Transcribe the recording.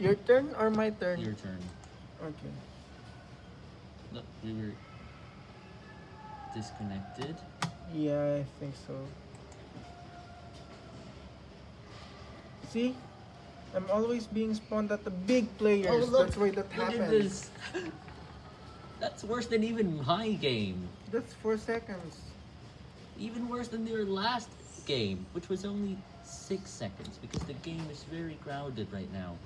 Your turn or my turn? Your turn. Okay. Look, we were disconnected. Yeah, I think so. See? I'm always being spawned at the big players. Oh, look, That's why that happens. That's worse than even my game. That's four seconds. Even worse than their last game, which was only six seconds because the game is very crowded right now.